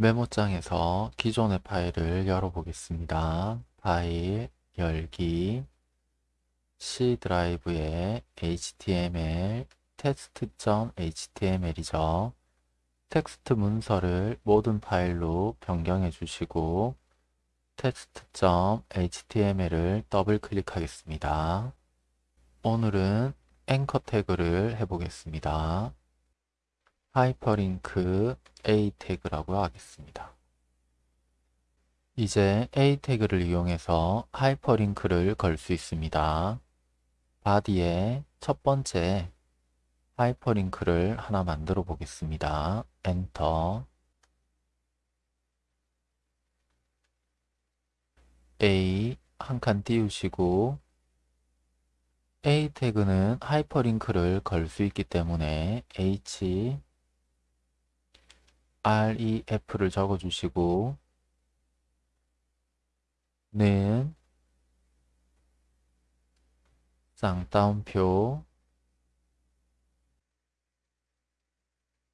메모장에서 기존의 파일을 열어보겠습니다. 파일, 열기, C 드라이브에 html, test.html이죠. 텍스트 문서를 모든 파일로 변경해 주시고 test.html을 더블 클릭하겠습니다. 오늘은 앵커 태그를 해보겠습니다. 하이퍼링크 A 태그라고 하겠습니다. 이제 A 태그를 이용해서 하이퍼링크를 걸 수 있습니다. body에 첫 번째 하이퍼링크를 하나 만들어 보겠습니다. enter A 한 칸 띄우시고 A 태그는 하이퍼링크를 걸 수 있기 때문에 H REF를 적어주시고 는 쌍따옴표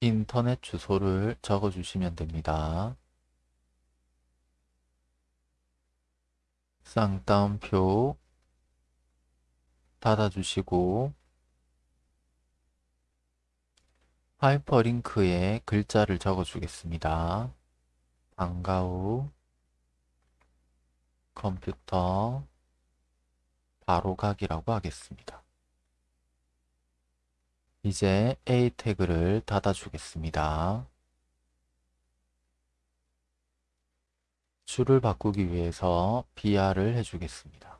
인터넷 주소를 적어주시면 됩니다. 쌍따옴표 닫아주시고 하이퍼링크에 글자를 적어주겠습니다. 방과후 컴퓨터 바로가기라고 하겠습니다. 이제 A 태그를 닫아주겠습니다. 줄을 바꾸기 위해서 BR을 해주겠습니다.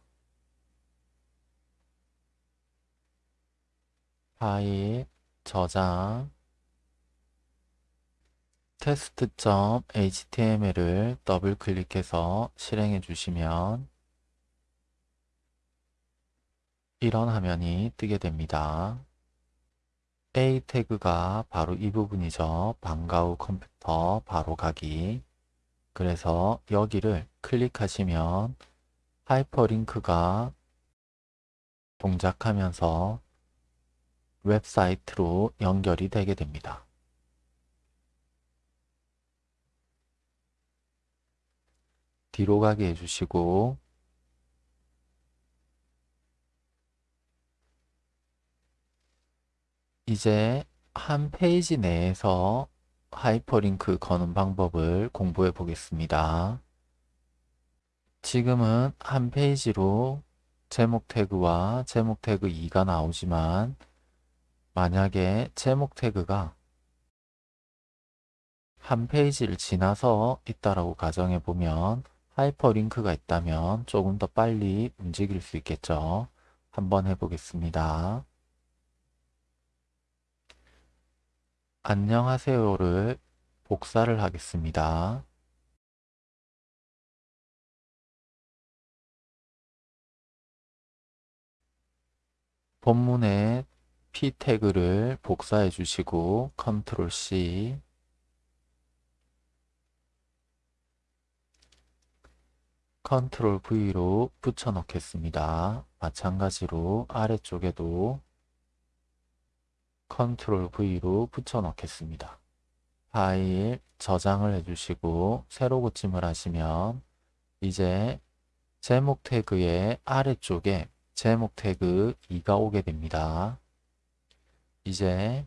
파일, 저장, test.html을 더블 클릭해서 실행해 주시면 이런 화면이 뜨게 됩니다. A 태그가 바로 이 부분이죠. 방과 후 컴퓨터 바로 가기. 그래서 여기를 클릭하시면 하이퍼링크가 동작하면서 웹사이트로 연결이 되게 됩니다. 뒤로 가게 해주시고 이제 한 페이지 내에서 하이퍼링크 거는 방법을 공부해 보겠습니다. 지금은 한 페이지로 제목 태그와 제목 태그 2가 나오지만 만약에 제목 태그가 한 페이지를 지나서 있다라고 가정해 보면 하이퍼링크가 있다면 조금 더 빨리 움직일 수 있겠죠. 한번 해보겠습니다. 안녕하세요를 복사를 하겠습니다. 본문에 P 태그를 복사해 주시고 컨트롤 C control V로 붙여 넣겠습니다. 마찬가지로 아래쪽에도 control V로 붙여 넣겠습니다. 파일 저장을 해주시고 새로 고침을 하시면 이제 제목 태그의 아래쪽에 제목 태그 2가 오게 됩니다. 이제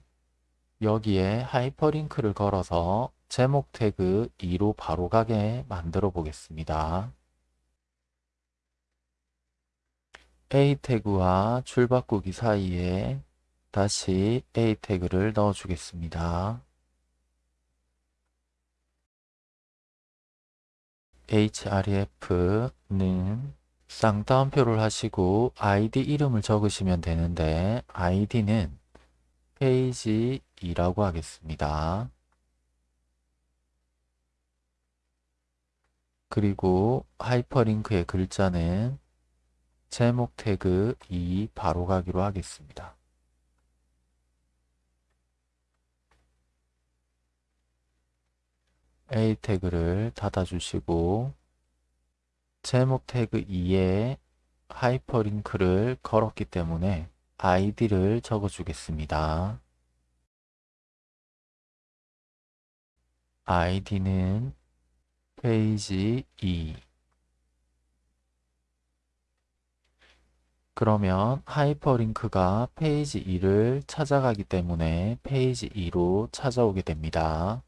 여기에 하이퍼링크를 걸어서 제목 태그 2로 바로 가게 만들어 보겠습니다. A 태그와 줄바꾸기 사이에 다시 A 태그를 넣어 주겠습니다. href는 쌍따옴표를 하시고 id 이름을 적으시면 되는데 id는 페이지 2라고 하겠습니다. 그리고 하이퍼링크의 글자는 제목 태그 2 바로 가기로 하겠습니다. A 태그를 닫아주시고 제목 태그 2에 하이퍼링크를 걸었기 때문에 아이디를 적어주겠습니다. id는 페이지 2 그러면 하이퍼링크가 페이지 2를 찾아가기 때문에 페이지 2로 찾아오게 됩니다.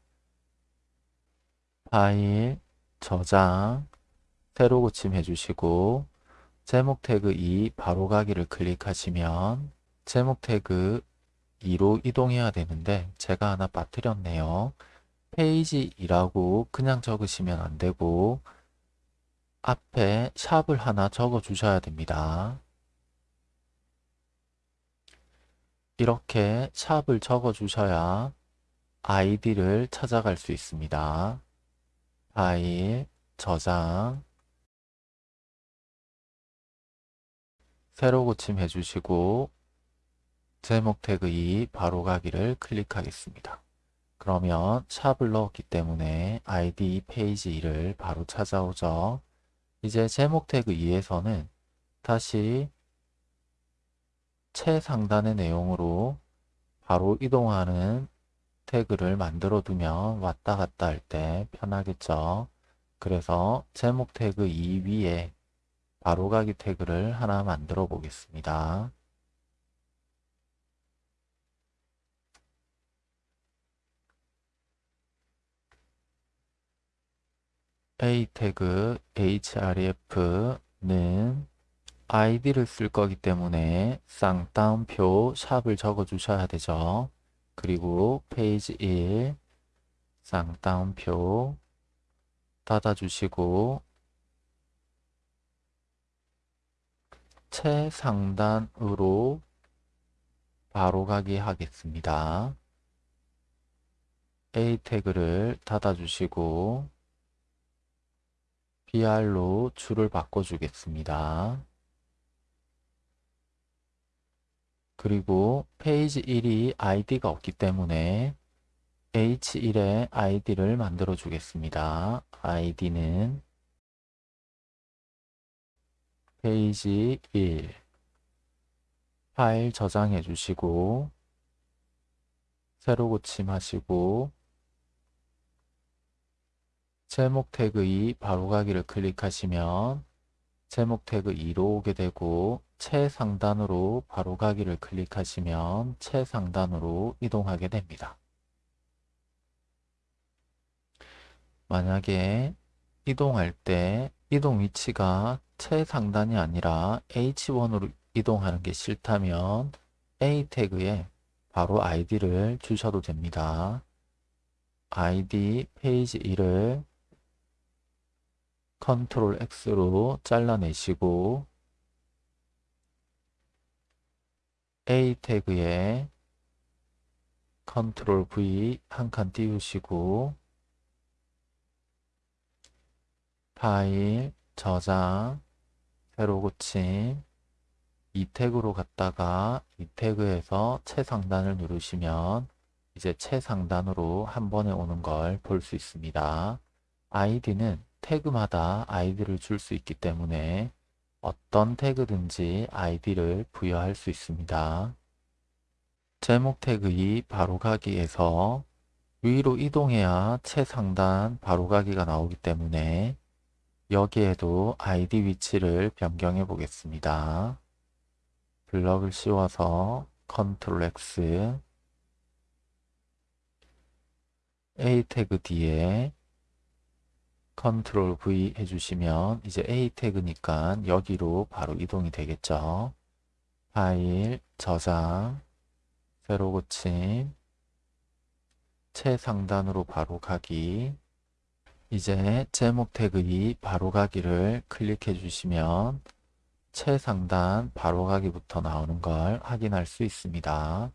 파일, 저장, 새로 고침해 주시고 제목 태그 2 바로 가기를 클릭하시면 제목 태그 2로 이동해야 되는데 제가 하나 빠뜨렸네요. 페이지 2라고 그냥 적으시면 안되고 앞에 샵을 하나 적어 주셔야 됩니다. 이렇게 샵을 적어 주셔야 아이디를 찾아갈 수 있습니다. 파일, 저장, 새로 고침 해주시고 제목 태그 2 바로 가기를 클릭하겠습니다. 그러면 샵을 넣었기 때문에 id 페이지 2를 바로 찾아오죠. 이제 제목 태그 2에서는 다시 최상단의 내용으로 바로 이동하는 태그를 만들어 두면 왔다 갔다 할 때 편하겠죠. 그래서 제목 태그 2 위에 바로가기 태그를 하나 만들어 보겠습니다. a 태그 href는 id를 쓸 거기 때문에 쌍따옴표 샵을 적어 주셔야 되죠. 그리고 페이지 1 쌍따옴표 닫아 주시고 최상단으로 바로 가기 하겠습니다. A 태그를 닫아 주시고 BR로 줄을 바꿔 주겠습니다. 그리고 페이지 1이 id가 없기 때문에 h1에 id를 만들어 주겠습니다. id는 페이지 1 파일 저장해 주시고 새로 고침하시고 제목 태그 2 바로가기를 클릭하시면 제목 태그 2로 오게 되고 최상단으로 바로 가기를 클릭하시면 최상단으로 이동하게 됩니다. 만약에 이동할 때 이동 위치가 최상단이 아니라 H1으로 이동하는 게 싫다면 A 태그에 바로 아이디를 주셔도 됩니다. 아이디 페이지 1을 컨트롤 X로 잘라내시고 A 태그에 컨트롤 V 한 칸 띄우시고 파일, 저장, 새로 고침, 2 태그로 갔다가 2 태그에서 최상단을 누르시면 이제 최상단으로 한 번에 오는 걸 볼 수 있습니다. 아이디는 태그마다 아이디를 줄 수 있기 때문에 어떤 태그든지 아이디를 부여할 수 있습니다. 제목 태그 2 바로가기에서 위로 이동해야 최상단 바로가기가 나오기 때문에 여기에도 아이디 위치를 변경해 보겠습니다. 블럭을 씌워서 컨트롤 X A 태그 뒤에 컨트롤 V 해주시면 이제 A 태그니까 여기로 바로 이동이 되겠죠. 파일, 저장, 새로 고침, 최상단으로 바로 가기 이제 제목 태그 2 바로 가기를 클릭해 주시면 최상단 바로 가기부터 나오는 걸 확인할 수 있습니다.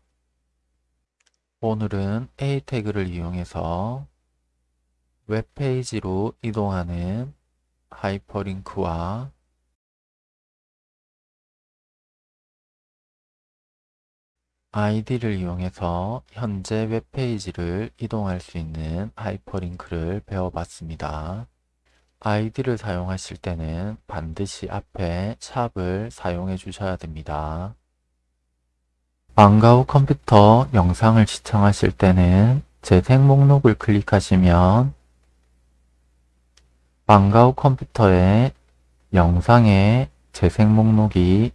오늘은 A 태그를 이용해서 웹페이지로 이동하는 하이퍼링크와 아이디를 이용해서 현재 웹페이지를 이동할 수 있는 하이퍼링크를 배워봤습니다. 아이디를 사용하실 때는 반드시 앞에 샵을 사용해 주셔야 됩니다. 방과 후 컴퓨터 영상을 시청하실 때는 재생 목록을 클릭하시면 방과후 컴퓨터에 영상의 재생 목록이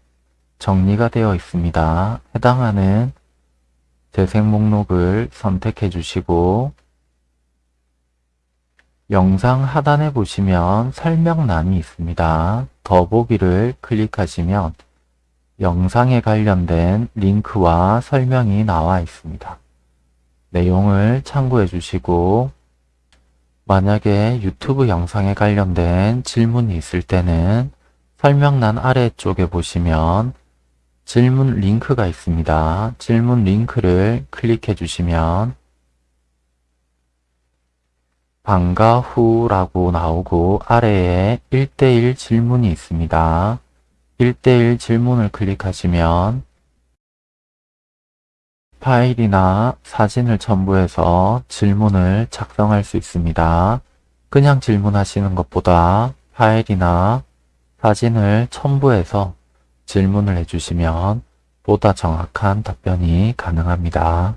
정리가 되어 있습니다. 해당하는 재생 목록을 선택해 주시고 영상 하단에 보시면 설명란이 있습니다. 더보기를 클릭하시면 영상에 관련된 링크와 설명이 나와 있습니다. 내용을 참고해 주시고 만약에 유튜브 영상에 관련된 질문이 있을 때는 설명란 아래쪽에 보시면 질문 링크가 있습니다. 질문 링크를 클릭해 주시면 방과 후라고 나오고 아래에 1대1 질문이 있습니다. 1대1 질문을 클릭하시면 파일이나 사진을 첨부해서 질문을 작성할 수 있습니다. 그냥 질문하시는 것보다 파일이나 사진을 첨부해서 질문을 해주시면 보다 정확한 답변이 가능합니다.